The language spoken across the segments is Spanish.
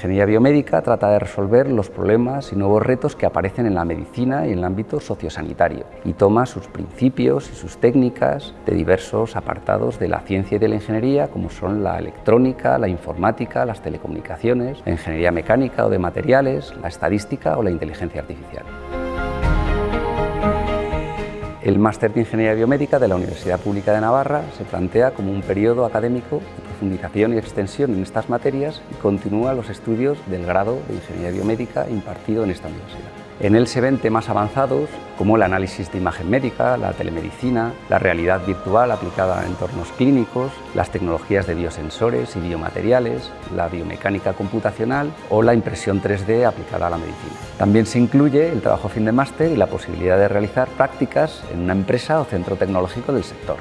ingeniería biomédica trata de resolver los problemas y nuevos retos que aparecen en la medicina y en el ámbito sociosanitario y toma sus principios y sus técnicas de diversos apartados de la ciencia y de la ingeniería como son la electrónica, la informática, las telecomunicaciones, la ingeniería mecánica o de materiales, la estadística o la inteligencia artificial. El Máster de Ingeniería Biomédica de la Universidad Pública de Navarra se plantea como un periodo académico de profundización y extensión en estas materias y continúa los estudios del grado de Ingeniería Biomédica impartido en esta universidad. En él se ven temas avanzados como el análisis de imagen médica, la telemedicina, la realidad virtual aplicada a entornos clínicos, las tecnologías de biosensores y biomateriales, la biomecánica computacional o la impresión 3D aplicada a la medicina. También se incluye el trabajo fin de máster y la posibilidad de realizar prácticas en una empresa o centro tecnológico del sector.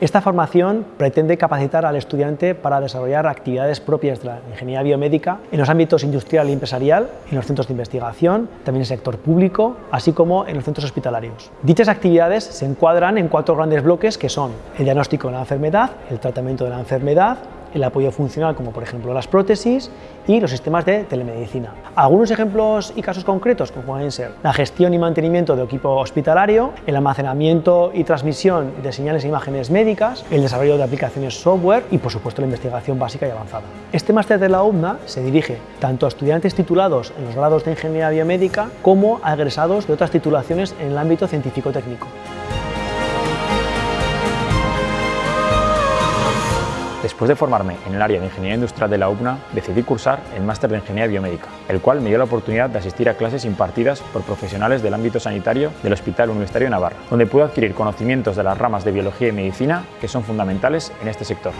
Esta formación pretende capacitar al estudiante para desarrollar actividades propias de la ingeniería biomédica en los ámbitos industrial y empresarial, en los centros de investigación, también en el sector público, así como en los centros hospitalarios. Dichas actividades se encuadran en cuatro grandes bloques que son el diagnóstico de la enfermedad, el tratamiento de la enfermedad, el apoyo funcional como por ejemplo las prótesis y los sistemas de telemedicina. Algunos ejemplos y casos concretos como pueden ser la gestión y mantenimiento de equipo hospitalario, el almacenamiento y transmisión de señales e imágenes médicas, el desarrollo de aplicaciones software y por supuesto la investigación básica y avanzada. Este máster de la UMNA se dirige tanto a estudiantes titulados en los grados de Ingeniería Biomédica como a egresados de otras titulaciones en el ámbito científico-técnico. Después de formarme en el área de Ingeniería Industrial de la UPNA, decidí cursar el Máster de Ingeniería Biomédica, el cual me dio la oportunidad de asistir a clases impartidas por profesionales del ámbito sanitario del Hospital Universitario de Navarra, donde pude adquirir conocimientos de las ramas de Biología y Medicina que son fundamentales en este sector.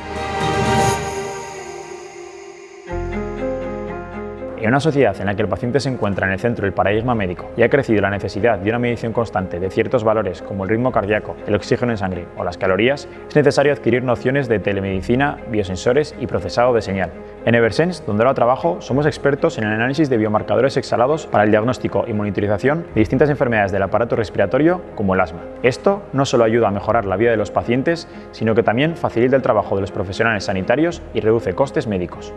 En una sociedad en la que el paciente se encuentra en el centro del paradigma médico y ha crecido la necesidad de una medición constante de ciertos valores como el ritmo cardíaco, el oxígeno en sangre o las calorías, es necesario adquirir nociones de telemedicina, biosensores y procesado de señal. En Eversense, donde ahora trabajo, somos expertos en el análisis de biomarcadores exhalados para el diagnóstico y monitorización de distintas enfermedades del aparato respiratorio como el asma. Esto no solo ayuda a mejorar la vida de los pacientes, sino que también facilita el trabajo de los profesionales sanitarios y reduce costes médicos.